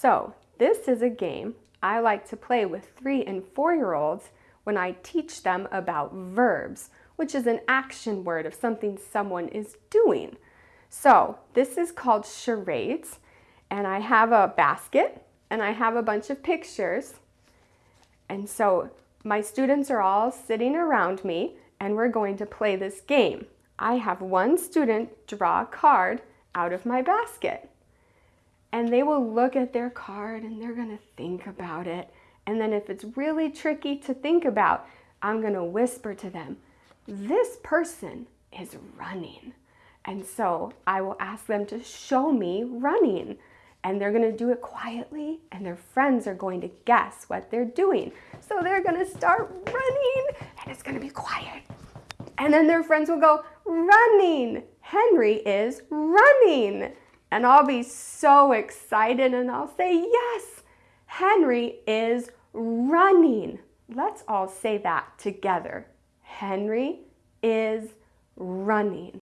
So this is a game I like to play with three and four-year-olds when I teach them about verbs, which is an action word of something someone is doing. So this is called charades, and I have a basket, and I have a bunch of pictures. And so my students are all sitting around me, and we're going to play this game. I have one student draw a card out of my basket. And they will look at their card and they're gonna think about it. And then if it's really tricky to think about, I'm gonna whisper to them, this person is running. And so I will ask them to show me running. And they're gonna do it quietly and their friends are going to guess what they're doing. So they're gonna start running and it's gonna be quiet. And then their friends will go, running. Henry is running. And I'll be so excited and I'll say, yes, Henry is running. Let's all say that together. Henry is running.